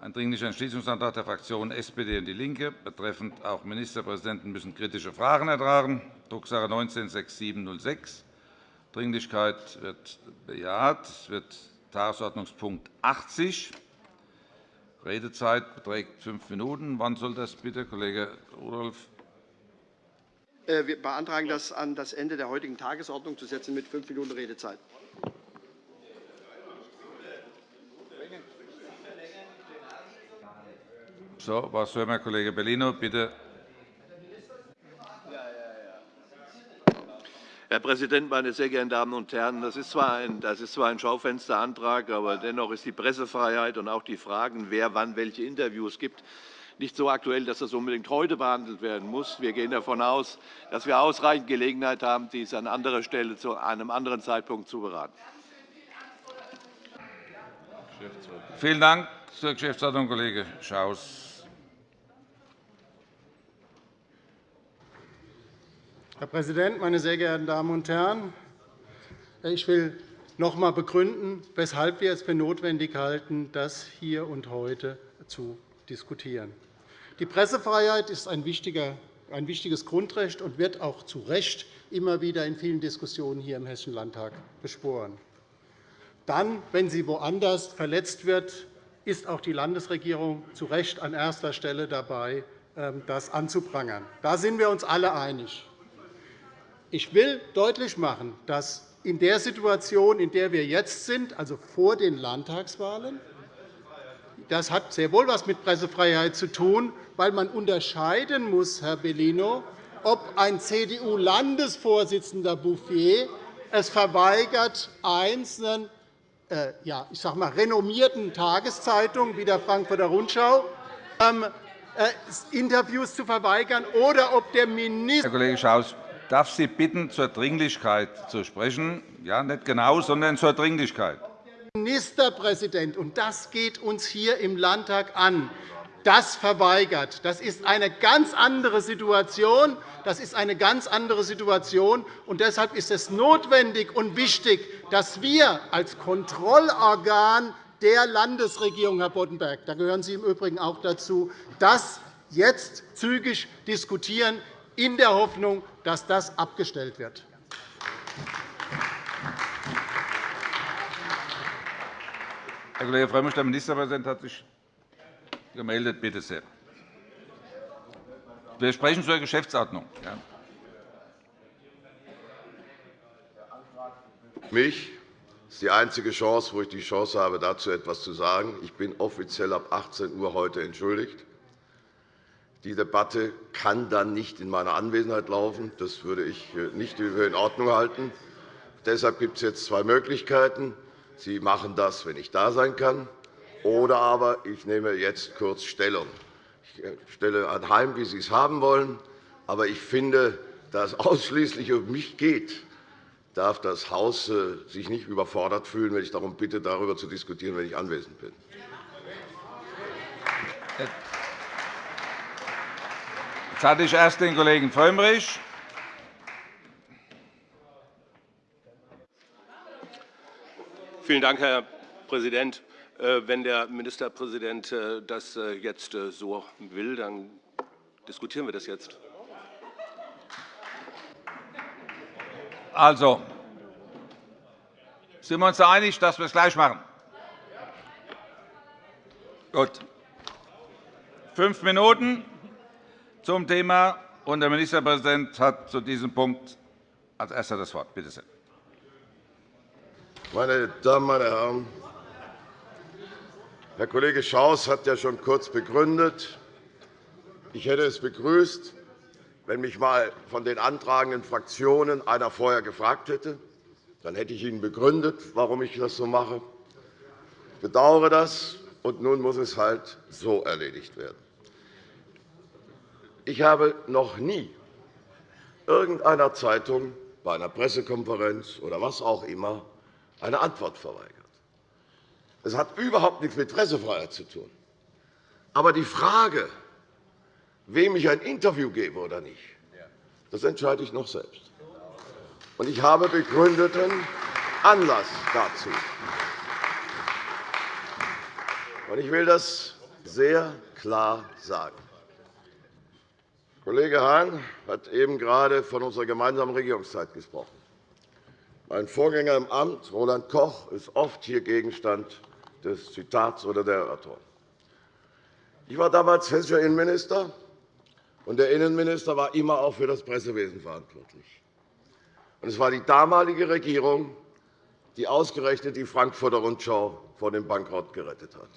ein Dringlicher Entschließungsantrag der Fraktionen SPD und DIE LINKE betreffend auch Ministerpräsidenten müssen kritische Fragen ertragen, Drucksache 19-6706. Dringlichkeit wird bejaht. Es wird Tagesordnungspunkt 80. Redezeit beträgt fünf Minuten. Wann soll das bitte, Kollege Rudolph? Äh, wir beantragen, das an das Ende der heutigen Tagesordnung zu setzen mit fünf Minuten Redezeit. So, was hören wir, Kollege Bellino? Bitte. Herr Präsident, meine sehr geehrten Damen und Herren! Das ist, zwar ein, das ist zwar ein Schaufensterantrag, aber dennoch ist die Pressefreiheit und auch die Fragen, wer wann welche Interviews gibt, nicht so aktuell, dass das unbedingt heute behandelt werden muss. Wir gehen davon aus, dass wir ausreichend Gelegenheit haben, dies an anderer Stelle zu einem anderen Zeitpunkt zu beraten. Vielen Dank zur Geschäftsordnung, Kollege Schaus. Herr Präsident, meine sehr geehrten Damen und Herren! Ich will noch einmal begründen, weshalb wir es für notwendig halten, das hier und heute zu diskutieren. Die Pressefreiheit ist ein wichtiges Grundrecht und wird auch zu Recht immer wieder in vielen Diskussionen hier im Hessischen Landtag beschworen. Dann, wenn sie woanders verletzt wird, ist auch die Landesregierung zu Recht an erster Stelle dabei, ähm, das anzuprangern. Da sind wir uns alle einig. Ich will deutlich machen, dass in der Situation, in der wir jetzt sind, also vor den Landtagswahlen, das hat sehr wohl etwas mit Pressefreiheit zu tun, weil man unterscheiden muss, Herr Bellino, ob ein CDU-Landesvorsitzender Bouffier es verweigert, einzelnen äh, ja, ich sage mal, renommierten Tageszeitungen wie der Frankfurter Rundschau ähm, äh, Interviews zu verweigern, oder ob der Minister Herr Kollege Schaus, darf Sie bitten, zur Dringlichkeit zu sprechen. Ja, nicht genau, sondern zur Dringlichkeit. Ministerpräsident, und das geht uns hier im Landtag an, das verweigert. Das ist eine ganz andere Situation. Das ist eine ganz andere Situation. Und deshalb ist es notwendig und wichtig, dass wir als Kontrollorgan der Landesregierung, Herr Boddenberg, da gehören Sie im Übrigen auch dazu, das jetzt zügig diskutieren in der Hoffnung, dass das abgestellt wird. Herr Kollege Frömmrich, der Ministerpräsident hat sich gemeldet. Bitte sehr. Wir sprechen zur Geschäftsordnung. Ja. Mich ist die einzige Chance, wo ich die Chance habe, dazu etwas zu sagen. Ich bin offiziell ab 18 Uhr heute entschuldigt. Die Debatte kann dann nicht in meiner Anwesenheit laufen. Das würde ich äh, nicht in Ordnung halten. Deshalb gibt es jetzt zwei Möglichkeiten. Sie machen das, wenn ich da sein kann, oder aber ich nehme jetzt kurz Stellung. Ich äh, stelle anheim, wie Sie es haben wollen. Aber ich finde, da es ausschließlich um mich geht, darf das Haus äh, sich nicht überfordert fühlen, wenn ich darum bitte, darüber zu diskutieren, wenn ich anwesend bin. Jetzt hatte ich erst den Kollegen Frömmrich. Vielen Dank, Herr Präsident. Äh, wenn der Ministerpräsident äh, das äh, jetzt so will, dann diskutieren wir das jetzt. Also, sind wir uns einig, dass wir es gleich machen? Gut. Fünf Minuten zum Thema. Und der Ministerpräsident hat zu diesem Punkt als Erster das Wort. Bitte sehr. Meine Damen, meine Herren, Herr Kollege Schaus hat ja schon kurz begründet. Ich hätte es begrüßt, wenn mich einmal von den antragenden Fraktionen einer vorher gefragt hätte. Dann hätte ich Ihnen begründet, warum ich das so mache. Ich bedauere das, und nun muss es halt so erledigt werden. Ich habe noch nie irgendeiner Zeitung bei einer Pressekonferenz oder was auch immer eine Antwort verweigert. Es hat überhaupt nichts mit Pressefreiheit zu tun. Aber die Frage, wem ich ein Interview gebe oder nicht, das entscheide ich noch selbst. Und ich habe begründeten Anlass dazu. Ich will das sehr klar sagen. Kollege Hahn hat eben gerade von unserer gemeinsamen Regierungszeit gesprochen. Mein Vorgänger im Amt, Roland Koch, ist oft hier Gegenstand des Zitats oder der Erörterung. Ich war damals hessischer Innenminister, und der Innenminister war immer auch für das Pressewesen verantwortlich. Es war die damalige Regierung, die ausgerechnet die Frankfurter Rundschau vor dem Bankrott gerettet hat.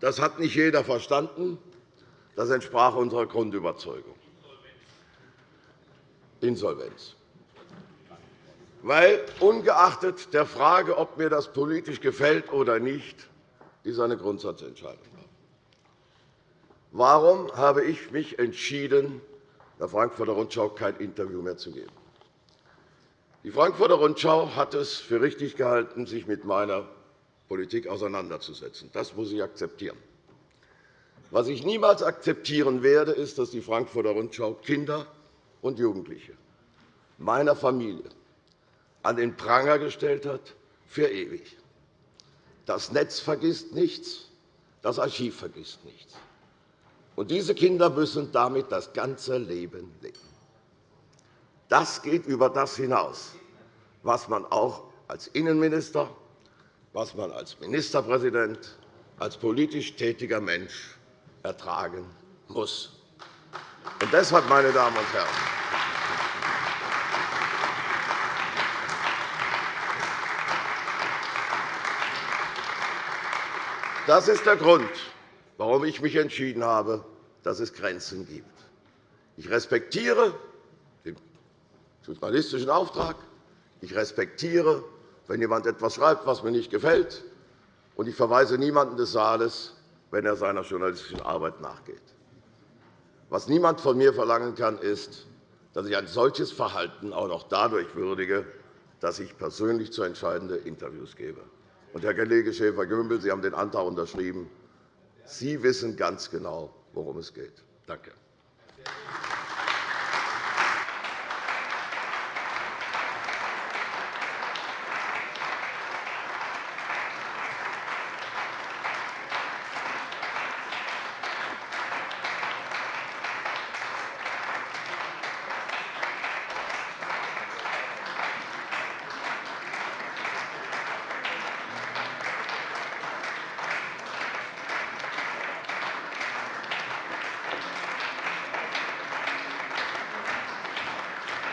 Das hat nicht jeder verstanden. Das entsprach unserer Grundüberzeugung. Insolvenz. Weil, ungeachtet der Frage, ob mir das politisch gefällt oder nicht, dies eine Grundsatzentscheidung war. Warum habe ich mich entschieden, der Frankfurter Rundschau kein Interview mehr zu geben? Die Frankfurter Rundschau hat es für richtig gehalten, sich mit meiner Politik auseinanderzusetzen. Das muss ich akzeptieren. Was ich niemals akzeptieren werde, ist, dass die Frankfurter Rundschau Kinder und Jugendliche meiner Familie an den Pranger gestellt hat, für ewig. Das Netz vergisst nichts, das Archiv vergisst nichts. Und diese Kinder müssen damit das ganze Leben leben. Das geht über das hinaus, was man auch als Innenminister, was man als Ministerpräsident, als politisch tätiger Mensch ertragen muss. Und deshalb, meine Damen und Herren, das ist der Grund, warum ich mich entschieden habe, dass es Grenzen gibt. Ich respektiere journalistischen Auftrag. Ich respektiere, wenn jemand etwas schreibt, was mir nicht gefällt. Und ich verweise niemanden des Saales, wenn er seiner journalistischen Arbeit nachgeht. Was niemand von mir verlangen kann, ist, dass ich ein solches Verhalten auch noch dadurch würdige, dass ich persönlich zu entscheidende Interviews gebe. Und, Herr Kollege Schäfer-Gümbel, Sie haben den Antrag unterschrieben. Sie wissen ganz genau, worum es geht. Danke.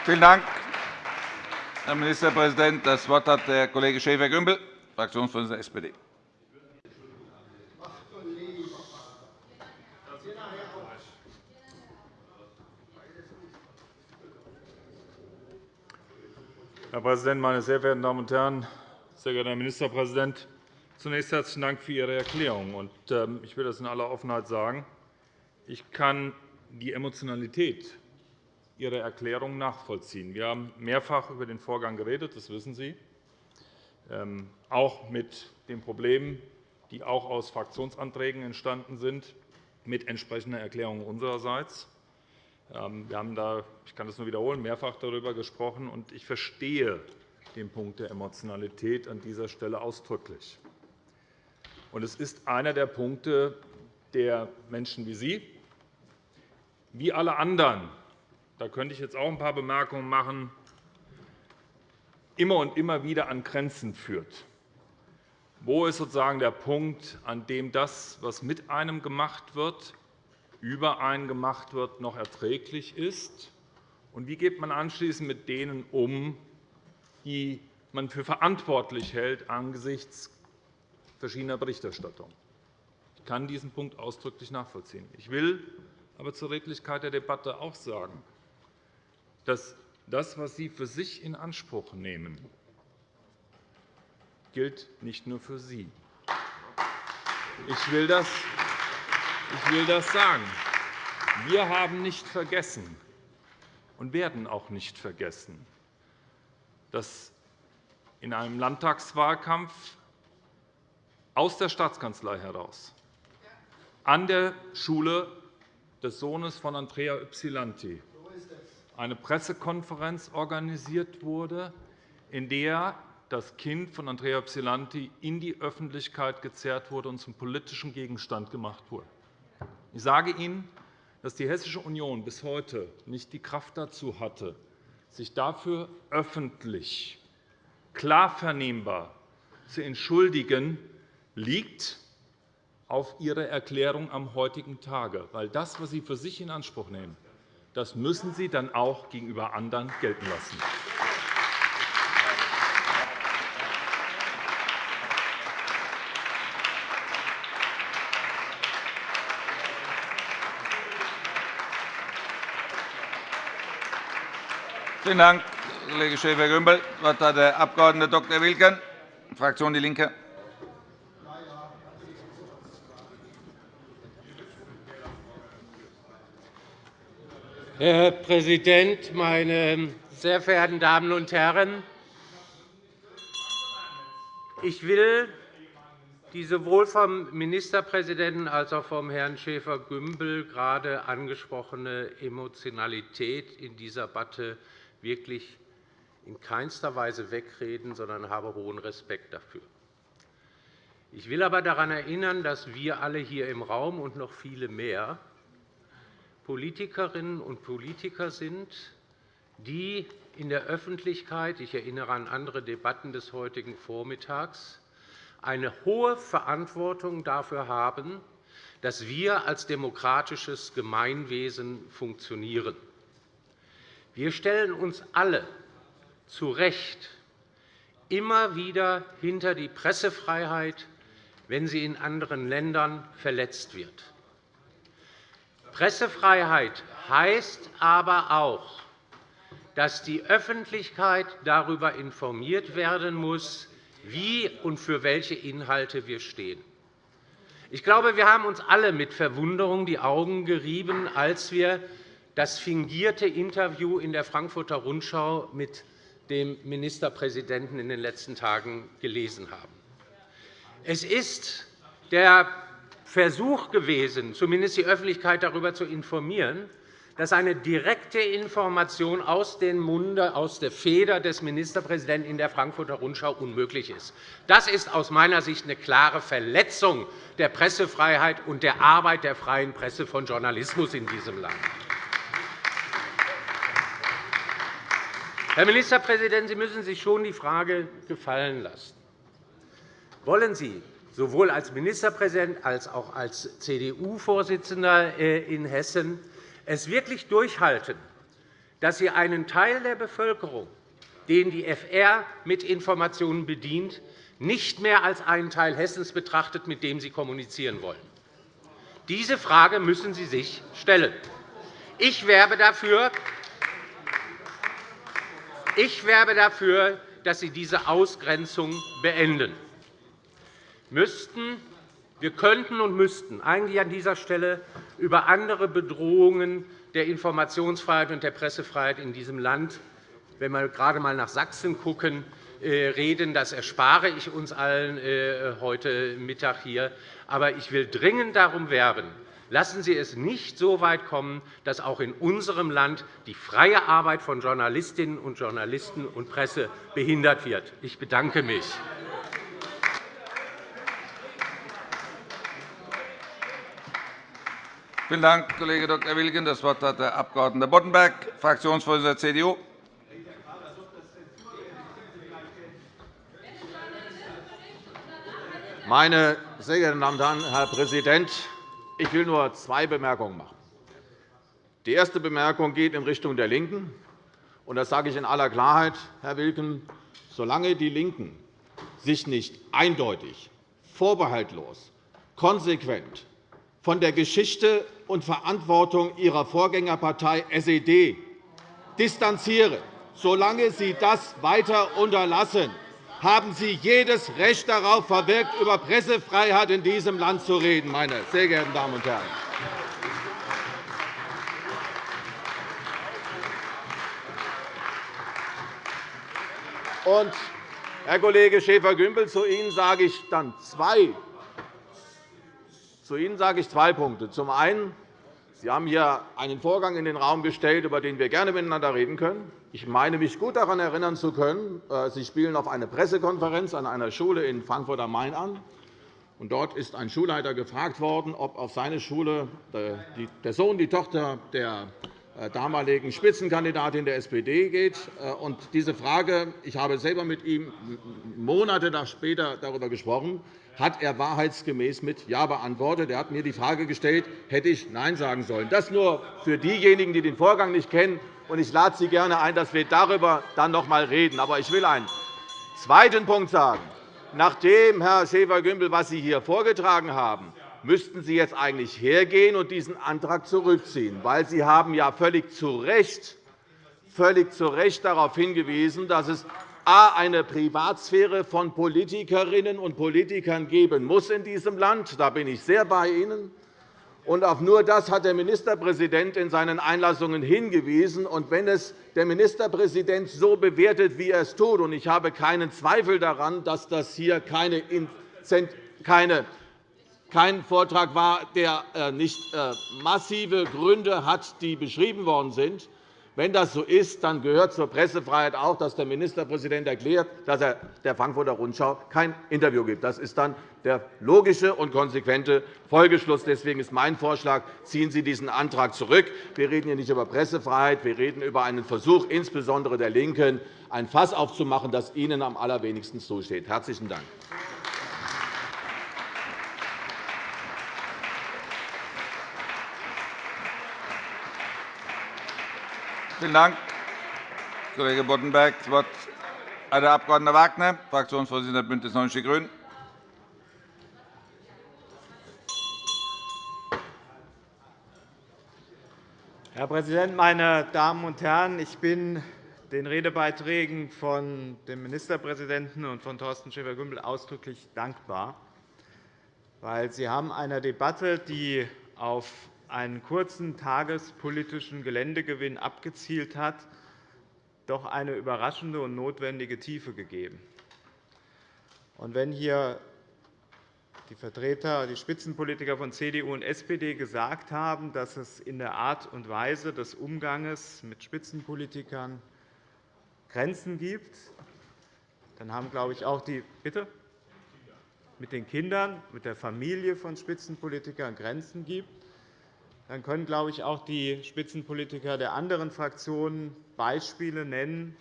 Vielen Dank, Herr Ministerpräsident. Das Wort hat der Kollege Schäfer-Gümbel, Fraktionsvorsitzender der SPD. Herr Präsident, meine sehr verehrten Damen und Herren! Sehr geehrter Herr Ministerpräsident! Zunächst herzlichen Dank für Ihre Erklärung. Ähm, ich will das in aller Offenheit sagen. Ich kann die Emotionalität Ihre Erklärung nachvollziehen. Wir haben mehrfach über den Vorgang geredet, das wissen Sie, ähm, auch mit den Problemen, die auch aus Fraktionsanträgen entstanden sind, mit entsprechender Erklärung unsererseits. Ähm, wir haben da, ich kann das nur wiederholen, mehrfach darüber gesprochen, und ich verstehe den Punkt der Emotionalität an dieser Stelle ausdrücklich. Es ist einer der Punkte, der Menschen wie Sie, wie alle anderen da könnte ich jetzt auch ein paar Bemerkungen machen, immer und immer wieder an Grenzen führt. Wo ist sozusagen der Punkt, an dem das, was mit einem gemacht wird, über einen gemacht wird, noch erträglich ist? Und wie geht man anschließend mit denen um, die man für verantwortlich hält angesichts verschiedener Berichterstattung? Ich kann diesen Punkt ausdrücklich nachvollziehen. Ich will aber zur Redlichkeit der Debatte auch sagen, dass das, was Sie für sich in Anspruch nehmen, gilt nicht nur für Sie. Ich will das, ich will das sagen. Wir haben nicht vergessen und werden auch nicht vergessen, dass in einem Landtagswahlkampf aus der Staatskanzlei heraus an der Schule des Sohnes von Andrea Ypsilanti eine Pressekonferenz organisiert wurde, in der das Kind von Andrea Ypsilanti in die Öffentlichkeit gezerrt wurde und zum politischen Gegenstand gemacht wurde. Ich sage Ihnen, dass die Hessische Union bis heute nicht die Kraft dazu hatte, sich dafür öffentlich, klar vernehmbar zu entschuldigen, liegt auf Ihre Erklärung am heutigen Tage. Weil das, was Sie für sich in Anspruch nehmen, das müssen Sie dann auch gegenüber anderen gelten lassen. Vielen Dank, Kollege Schäfer-Gümbel. Das Wort hat der Abg. Dr. Wilken, Fraktion DIE LINKE. Herr Präsident, meine sehr verehrten Damen und Herren! Ich will die sowohl vom Ministerpräsidenten als auch vom Herrn Schäfer-Gümbel gerade angesprochene Emotionalität in dieser Debatte wirklich in keinster Weise wegreden, sondern habe hohen Respekt dafür. Ich will aber daran erinnern, dass wir alle hier im Raum und noch viele mehr Politikerinnen und Politiker sind, die in der Öffentlichkeit – ich erinnere an andere Debatten des heutigen Vormittags – eine hohe Verantwortung dafür haben, dass wir als demokratisches Gemeinwesen funktionieren. Wir stellen uns alle zu Recht immer wieder hinter die Pressefreiheit, wenn sie in anderen Ländern verletzt wird. Pressefreiheit heißt aber auch, dass die Öffentlichkeit darüber informiert werden muss, wie und für welche Inhalte wir stehen. Ich glaube, wir haben uns alle mit Verwunderung die Augen gerieben, als wir das fingierte Interview in der Frankfurter Rundschau mit dem Ministerpräsidenten in den letzten Tagen gelesen haben. Es ist der Versuch gewesen, zumindest die Öffentlichkeit darüber zu informieren, dass eine direkte Information aus dem Munde, aus der Feder des Ministerpräsidenten in der Frankfurter Rundschau unmöglich ist. Das ist aus meiner Sicht eine klare Verletzung der Pressefreiheit und der Arbeit der freien Presse von Journalismus in diesem Land. Herr Ministerpräsident, Sie müssen sich schon die Frage gefallen lassen. Wollen Sie sowohl als Ministerpräsident als auch als CDU-Vorsitzender äh, in Hessen es wirklich durchhalten, dass Sie einen Teil der Bevölkerung, den die FR mit Informationen bedient, nicht mehr als einen Teil Hessens betrachtet, mit dem Sie kommunizieren wollen? Diese Frage müssen Sie sich stellen. Ich werbe dafür, ich werbe dafür, dass Sie diese Ausgrenzung beenden. Müssten, wir könnten und müssten eigentlich an dieser Stelle über andere Bedrohungen der Informationsfreiheit und der Pressefreiheit in diesem Land, wenn wir gerade einmal nach Sachsen schauen, äh, reden. Das erspare ich uns allen äh, heute Mittag hier. Aber ich will dringend darum werben, Lassen Sie es nicht so weit kommen, dass auch in unserem Land die freie Arbeit von Journalistinnen und Journalisten und Presse behindert wird. Ich bedanke mich. Vielen Dank, Kollege Dr. Wilken. Das Wort hat der Abg. Boddenberg, Fraktionsvorsitzender der CDU. Meine sehr geehrten Damen und Herren, Herr Präsident! Ich will nur zwei Bemerkungen machen. Die erste Bemerkung geht in Richtung der LINKEN. Und das sage ich in aller Klarheit, Herr Wilken. Solange die LINKEN sich nicht eindeutig, vorbehaltlos, konsequent von der Geschichte und Verantwortung ihrer Vorgängerpartei SED distanzieren, solange sie das weiter unterlassen, haben Sie jedes Recht darauf verwirkt, über Pressefreiheit in diesem Land zu reden, meine sehr geehrten Damen und Herren. Und, Herr Kollege Schäfer-Gümbel, zu Ihnen sage ich dann zwei zu Ihnen sage ich zwei Punkte. Zum einen Sie haben hier einen Vorgang in den Raum gestellt, über den wir gerne miteinander reden können. Ich meine, mich gut daran erinnern zu können, äh, Sie spielen auf eine Pressekonferenz an einer Schule in Frankfurt am Main an. Dort ist ein Schulleiter gefragt worden, ob auf seine Schule äh, der Sohn, die Tochter der äh, damaligen Spitzenkandidatin der SPD geht. Und diese Frage, ich habe selber mit ihm Monate später darüber gesprochen, hat er wahrheitsgemäß mit Ja beantwortet. Er hat mir die Frage gestellt, hätte ich Nein sagen sollen. Das nur für diejenigen, die den Vorgang nicht kennen. Ich lade Sie gerne ein, dass wir darüber dann noch einmal reden. Aber ich will einen zweiten Punkt sagen. Nachdem, Herr Schäfer-Gümbel, was Sie hier vorgetragen haben, müssten Sie jetzt eigentlich hergehen und diesen Antrag zurückziehen, weil Sie haben ja völlig zu Recht, völlig zu Recht darauf hingewiesen, dass es a. eine Privatsphäre von Politikerinnen und Politikern geben muss in diesem Land. Da bin ich sehr bei Ihnen. Und auf nur das hat der Ministerpräsident in seinen Einlassungen hingewiesen. Und wenn es der Ministerpräsident so bewertet, wie er es tut, und ich habe keinen Zweifel daran, dass das hier kein Vortrag war, der äh, nicht äh, massive Gründe hat, die beschrieben worden sind, wenn das so ist, dann gehört zur Pressefreiheit auch, dass der Ministerpräsident erklärt, dass er der Frankfurter Rundschau kein Interview gibt. Das ist dann der logische und konsequente Folgeschluss. Deswegen ist mein Vorschlag, ziehen Sie diesen Antrag zurück. Wir reden hier nicht über Pressefreiheit, wir reden über einen Versuch, insbesondere der LINKEN, ein Fass aufzumachen, das Ihnen am allerwenigsten zusteht. – Herzlichen Dank. Vielen Dank, Kollege Boddenberg. Das Wort hat der Abg. Wagner, Fraktionsvorsitzender BÜNDNIS 90 die GRÜNEN. Herr Präsident, meine Damen und Herren! Ich bin den Redebeiträgen von dem Ministerpräsidenten und von Thorsten Schäfer-Gümbel ausdrücklich dankbar, weil Sie haben einer Debatte, die auf einen kurzen tagespolitischen Geländegewinn abgezielt hat, doch eine überraschende und notwendige Tiefe gegeben. Und wenn hier die Vertreter, die Spitzenpolitiker von CDU und SPD gesagt haben, dass es in der Art und Weise des Umgangs mit Spitzenpolitikern Grenzen gibt, dann haben, glaube ich, auch die Bitte mit den Kindern, mit der Familie von Spitzenpolitikern Grenzen gibt, dann können, glaube ich, auch die Spitzenpolitiker der anderen Fraktionen Beispiele nennen,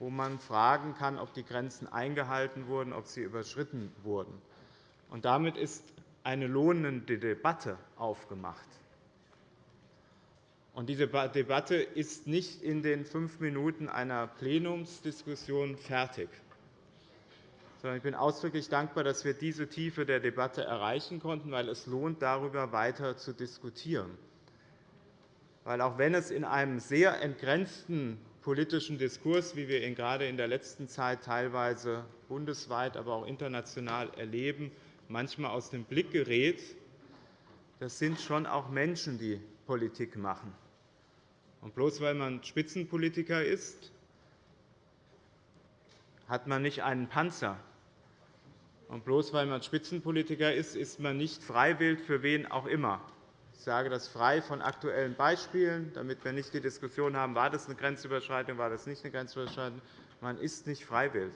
wo man fragen kann, ob die Grenzen eingehalten wurden, ob sie überschritten wurden. Und damit ist eine lohnende Debatte aufgemacht. Und diese Debatte ist nicht in den fünf Minuten einer Plenumsdiskussion fertig. Ich bin ausdrücklich dankbar, dass wir diese Tiefe der Debatte erreichen konnten, weil es lohnt, darüber weiter zu diskutieren. Weil auch wenn es in einem sehr entgrenzten politischen Diskurs, wie wir ihn gerade in der letzten Zeit teilweise bundesweit, aber auch international erleben, manchmal aus dem Blick gerät, das sind schon auch Menschen, die Politik machen. Und bloß weil man Spitzenpolitiker ist, hat man nicht einen Panzer, und bloß weil man Spitzenpolitiker ist, ist man nicht freiwillig für wen auch immer. Ich sage das frei von aktuellen Beispielen, damit wir nicht die Diskussion haben, war das eine Grenzüberschreitung, war das nicht eine Grenzüberschreitung. Man ist nicht freiwillig.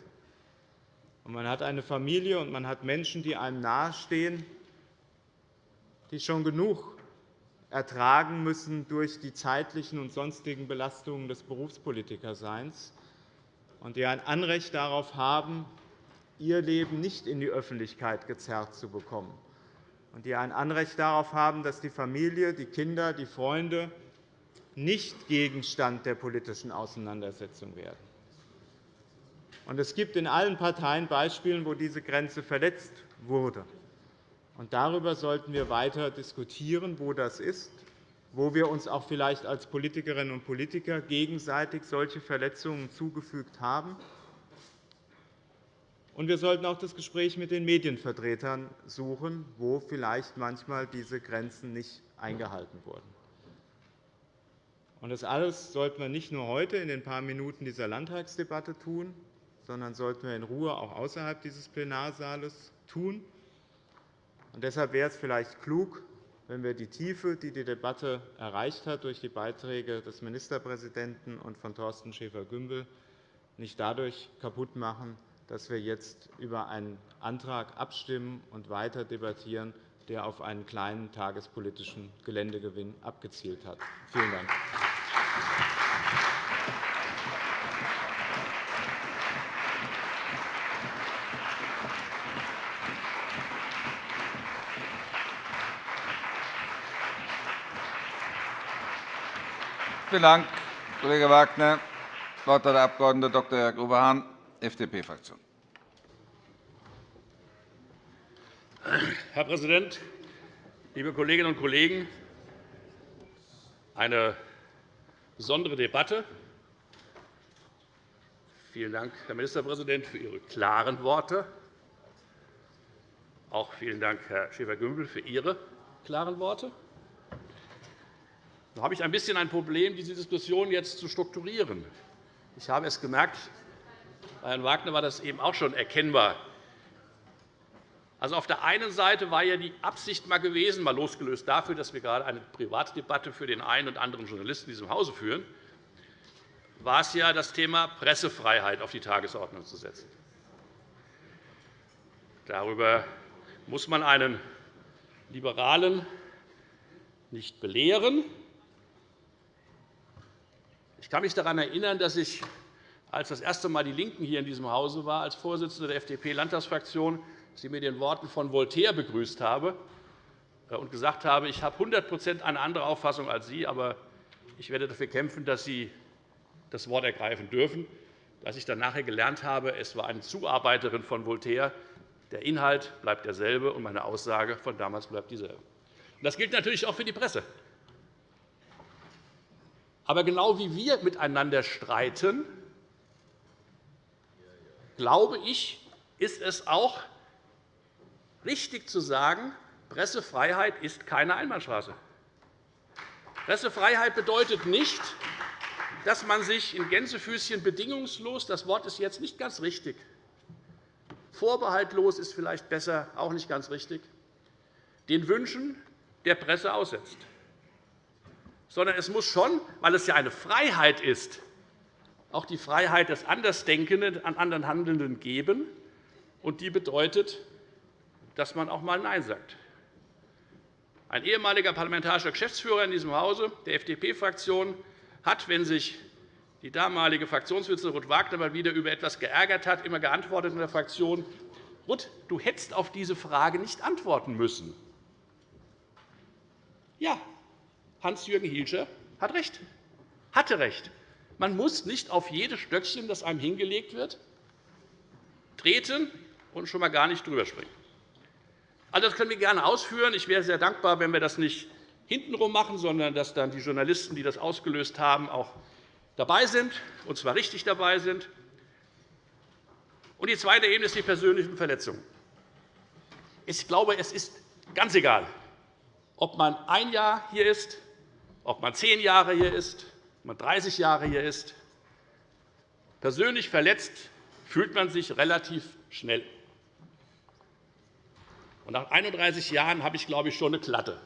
Man hat eine Familie und man hat Menschen, die einem nahestehen, die schon genug ertragen müssen durch die zeitlichen und sonstigen Belastungen des Berufspolitikerseins und die ein Anrecht darauf haben, ihr Leben nicht in die Öffentlichkeit gezerrt zu bekommen, und die ein Anrecht darauf haben, dass die Familie, die Kinder, die Freunde nicht Gegenstand der politischen Auseinandersetzung werden. Es gibt in allen Parteien Beispiele, wo diese Grenze verletzt wurde. Darüber sollten wir weiter diskutieren, wo das ist, wo wir uns auch vielleicht als Politikerinnen und Politiker gegenseitig solche Verletzungen zugefügt haben. Und wir sollten auch das Gespräch mit den Medienvertretern suchen, wo vielleicht manchmal diese Grenzen nicht eingehalten wurden. das alles sollten wir nicht nur heute in den paar Minuten dieser Landtagsdebatte tun, sondern sollten wir in Ruhe auch außerhalb dieses Plenarsaales tun. deshalb wäre es vielleicht klug, wenn wir die Tiefe, die die Debatte erreicht hat durch die Beiträge des Ministerpräsidenten und von Thorsten Schäfer-Gümbel, nicht dadurch kaputt machen, dass wir jetzt über einen Antrag abstimmen und weiter debattieren, der auf einen kleinen tagespolitischen Geländegewinn abgezielt hat. Vielen Dank. Vielen Dank, Kollege Wagner. Das Wort hat der Abg. Dr. Jörg Oberhahn, FDP-Fraktion. Herr Präsident, liebe Kolleginnen und Kollegen! Eine besondere Debatte. Vielen Dank, Herr Ministerpräsident, für Ihre klaren Worte. Auch vielen Dank, Herr Schäfer-Gümbel, für Ihre klaren Worte. Da habe ich ein bisschen ein Problem, diese Diskussion jetzt zu strukturieren. Ich habe es gemerkt, bei Herrn Wagner war das eben auch schon erkennbar. Also auf der einen Seite war ja die Absicht mal gewesen, mal losgelöst dafür, dass wir gerade eine Privatdebatte für den einen und anderen Journalisten in diesem Hause führen, war es ja, das Thema Pressefreiheit auf die Tagesordnung zu setzen. Darüber muss man einen Liberalen nicht belehren. Ich kann mich daran erinnern, dass ich, als das erste Mal die LINKEN hier in diesem Hause war, als Vorsitzender der FDP-Landtagsfraktion, Sie mit den Worten von Voltaire begrüßt habe äh, und gesagt habe, ich habe 100% eine andere Auffassung als Sie, aber ich werde dafür kämpfen, dass Sie das Wort ergreifen dürfen. Dass ich dann nachher gelernt habe, es war eine Zuarbeiterin von Voltaire. Der Inhalt bleibt derselbe, und meine Aussage von damals bleibt dieselbe. Das gilt natürlich auch für die Presse. Aber genau wie wir miteinander streiten, glaube ich, ist es auch richtig zu sagen, Pressefreiheit ist keine Einbahnstraße. Pressefreiheit bedeutet nicht, dass man sich in Gänsefüßchen bedingungslos – das Wort ist jetzt nicht ganz richtig, vorbehaltlos ist vielleicht besser, auch nicht ganz richtig – den Wünschen der Presse aussetzt. Sondern es muss schon, weil es ja eine Freiheit ist, auch die Freiheit des Andersdenkenden an anderen Handelnden geben. Und die bedeutet, dass man auch einmal Nein sagt. Ein ehemaliger parlamentarischer Geschäftsführer in diesem Hause der FDP-Fraktion hat, wenn sich die damalige Fraktionsvorsitzende Ruth Wagner mal wieder über etwas geärgert hat, immer geantwortet in der Fraktion, Ruth, du hättest auf diese Frage nicht antworten müssen. Ja, Hans-Jürgen Hielscher hat recht, hatte recht. Man muss nicht auf jedes Stöckchen, das einem hingelegt wird, treten und schon einmal gar nicht drüber springen. Also, das können wir gerne ausführen. Ich wäre sehr dankbar, wenn wir das nicht hintenrum machen, sondern dass dann die Journalisten, die das ausgelöst haben, auch dabei sind, und zwar richtig dabei sind. Und die zweite Ebene ist die persönlichen Verletzungen. Ich glaube, es ist ganz egal, ob man ein Jahr hier ist, ob man zehn Jahre hier ist, ob man 30 Jahre hier ist. Persönlich verletzt fühlt man sich relativ schnell. Nach 31 Jahren habe ich, glaube ich, schon eine Klatte.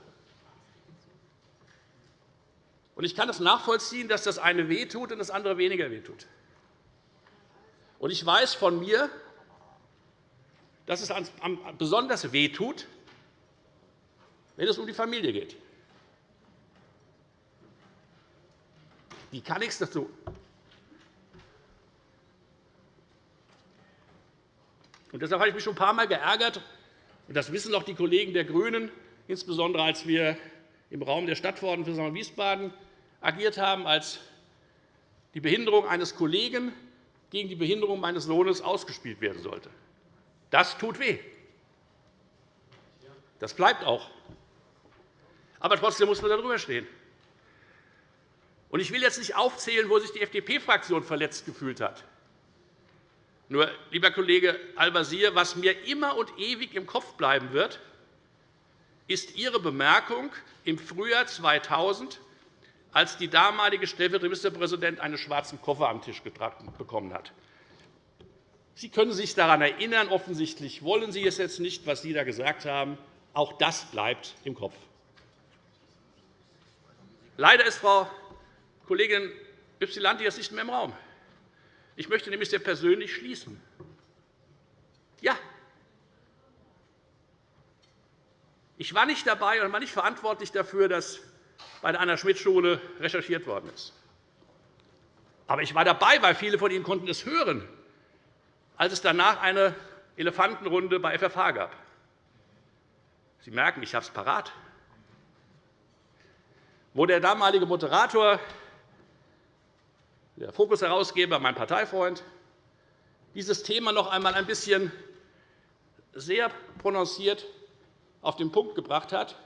Ich kann es nachvollziehen, dass das eine wehtut und das andere weniger wehtut. Ich weiß von mir, dass es besonders wehtut, wenn es um die Familie geht. Die kann nichts dazu. Und deshalb habe ich mich schon ein paar Mal geärgert, das wissen auch die Kollegen der GRÜNEN, insbesondere als wir im Raum der Stadtverordnetenversammlung Wiesbaden agiert haben, als die Behinderung eines Kollegen gegen die Behinderung meines Sohnes ausgespielt werden sollte. Das tut weh. Das bleibt auch. Aber trotzdem muss man darüber stehen. Ich will jetzt nicht aufzählen, wo sich die FDP-Fraktion verletzt gefühlt hat. Nur, lieber Kollege Al-Wazir, was mir immer und ewig im Kopf bleiben wird, ist Ihre Bemerkung im Frühjahr 2000, als die damalige stellvertretende Ministerpräsidentin einen schwarzen Koffer am Tisch getragen bekommen hat. Sie können sich daran erinnern. Offensichtlich wollen Sie es jetzt nicht, was Sie da gesagt haben. Auch das bleibt im Kopf. Leider ist Frau Kollegin Ypsilanti jetzt nicht mehr im Raum. Ich möchte nämlich sehr persönlich schließen. Ja, ich war nicht dabei und war nicht verantwortlich dafür, dass bei der Anna-Schmidt-Schule recherchiert worden ist. Aber ich war dabei, weil viele von Ihnen konnten es hören, als es danach eine Elefantenrunde bei FFH gab. Sie merken, ich habe es parat. Wo der damalige Moderator, der Fokus-Herausgeber, mein Parteifreund, dieses Thema noch einmal ein bisschen sehr prononciert auf den Punkt gebracht hat,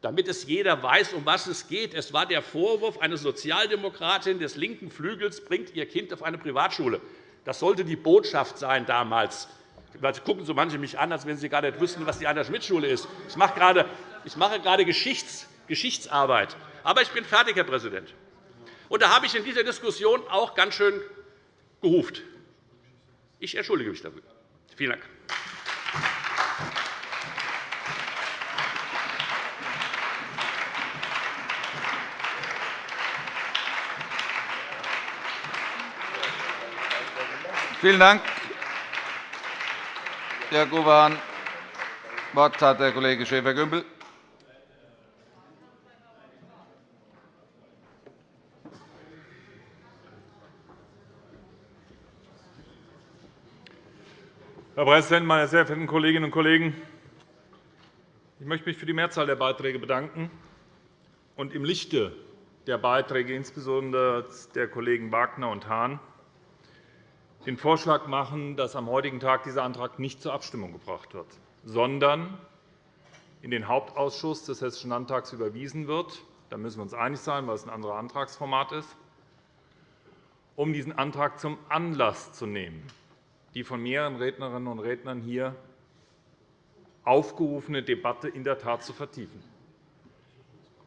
damit es jeder weiß, um was es geht. Es war der Vorwurf, eine Sozialdemokratin des linken Flügels bringt ihr Kind auf eine Privatschule. Das sollte die Botschaft sein damals. Jetzt gucken so manche mich an, als wenn sie gar nicht wüssten, was die Anna-Schmidt-Schule ist. Ich mache gerade, ich mache gerade Geschichts, Geschichtsarbeit. Aber ich bin fertig, Herr Präsident. Und da habe ich in dieser Diskussion auch ganz schön geruft. Ich entschuldige mich dafür. Vielen Dank. Vielen Dank, Herr Gowan. Das Wort hat der Kollege Schäfer-Gümbel. Präsident, meine sehr verehrten Kolleginnen und Kollegen! Ich möchte mich für die Mehrzahl der Beiträge bedanken und im Lichte der Beiträge, insbesondere der Kollegen Wagner und Hahn, den Vorschlag machen, dass am heutigen Tag dieser Antrag nicht zur Abstimmung gebracht wird, sondern in den Hauptausschuss des Hessischen Landtags überwiesen wird. Da müssen wir uns einig sein, weil es ein anderes Antragsformat ist, um diesen Antrag zum Anlass zu nehmen, die von mehreren Rednerinnen und Rednern hier aufgerufene Debatte in der Tat zu vertiefen.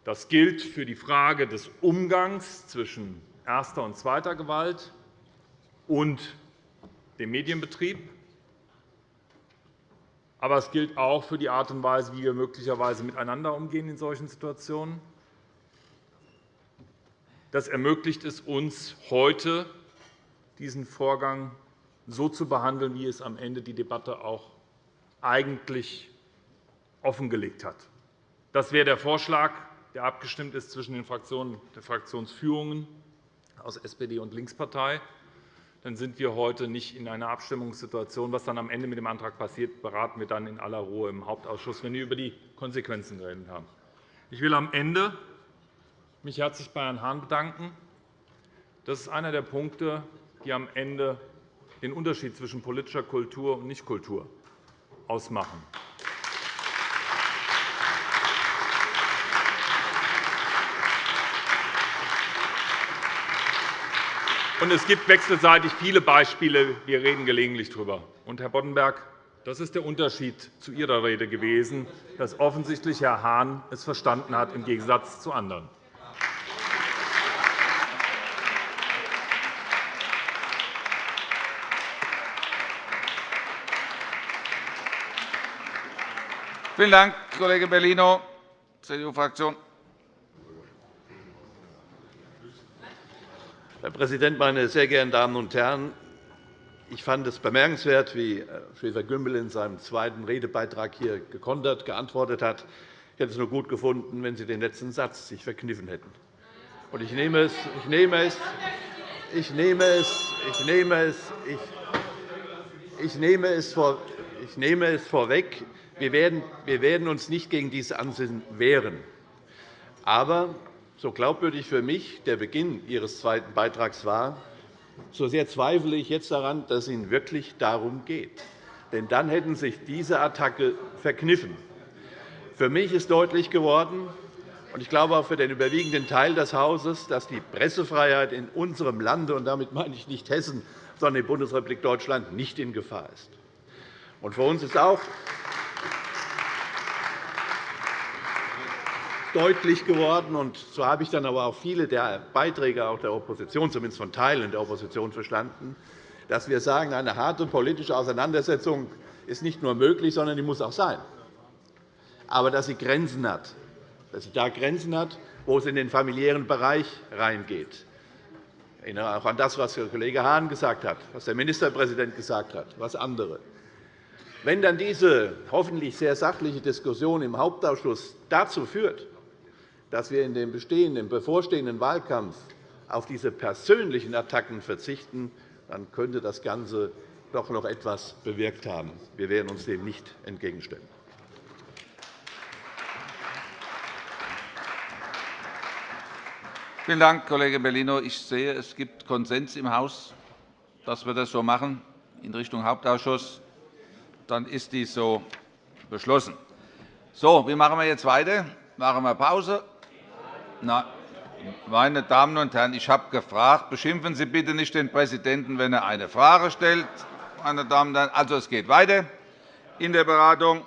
Das gilt für die Frage des Umgangs zwischen erster und zweiter Gewalt und dem Medienbetrieb. Aber es gilt auch für die Art und Weise, wie wir möglicherweise miteinander umgehen in solchen Situationen. Das ermöglicht es uns heute, diesen Vorgang so zu behandeln, wie es am Ende die Debatte auch eigentlich offengelegt hat. Das wäre der Vorschlag, der abgestimmt ist zwischen den Fraktionen der Fraktionsführungen aus SPD und Linkspartei dann sind wir heute nicht in einer Abstimmungssituation. Was dann am Ende mit dem Antrag passiert, beraten wir dann in aller Ruhe im Hauptausschuss, wenn wir über die Konsequenzen geredet haben. Ich will am Ende mich herzlich bei Herrn Hahn bedanken. Das ist einer der Punkte, die am Ende den Unterschied zwischen politischer Kultur und Nichtkultur ausmachen. Und es gibt wechselseitig viele Beispiele. Wir reden gelegentlich darüber. Und, Herr Boddenberg, das ist der Unterschied zu Ihrer Rede gewesen, dass offensichtlich Herr Hahn es verstanden hat, im Gegensatz zu anderen. Vielen Dank, Kollege Bellino, CDU-Fraktion. Herr Präsident, meine sehr geehrten Damen und Herren! Ich fand es bemerkenswert, wie Herr Schäfer-Gümbel in seinem zweiten Redebeitrag hier gekontert geantwortet hat. Ich hätte es nur gut gefunden, wenn Sie den letzten Satz sich verkniffen hätten. Ich nehme es, ich nehme es, ich nehme es, ich nehme es, ich nehme es, ich nehme es vorweg. Wir werden, uns nicht gegen diese Ansinnen wehren. Aber so glaubwürdig für mich der Beginn Ihres zweiten Beitrags war, so sehr zweifle ich jetzt daran, dass es Ihnen wirklich darum geht. Denn dann hätten sich diese Attacke verkniffen. Für mich ist deutlich geworden, und ich glaube auch für den überwiegenden Teil des Hauses, dass die Pressefreiheit in unserem Lande, und damit meine ich nicht Hessen, sondern die Bundesrepublik Deutschland, nicht in Gefahr ist. Und für uns ist auch deutlich geworden. Und so habe ich dann aber auch viele der Beiträge auch der Opposition, zumindest von Teilen der Opposition, verstanden, dass wir sagen, eine harte politische Auseinandersetzung ist nicht nur möglich, sondern die muss auch sein. Aber dass sie Grenzen hat. dass sie da Grenzen hat, wo es in den familiären Bereich reingeht. Ich erinnere auch an das, was der Kollege Hahn gesagt hat, was der Ministerpräsident gesagt hat, was andere. Wenn dann diese hoffentlich sehr sachliche Diskussion im Hauptausschuss dazu führt, dass wir in dem bestehenden, bevorstehenden Wahlkampf auf diese persönlichen Attacken verzichten, dann könnte das Ganze doch noch etwas bewirkt haben. Wir werden uns dem nicht entgegenstellen. Vielen Dank, Kollege Bellino. Ich sehe, es gibt Konsens im Haus, dass wir das so machen in Richtung Hauptausschuss. Dann ist dies so beschlossen. So, wie machen wir jetzt weiter? Machen wir Pause? Nein. Meine Damen und Herren, ich habe gefragt, beschimpfen Sie bitte nicht den Präsidenten, wenn er eine Frage stellt. Meine Damen und Herren. Also, es geht weiter in der Beratung.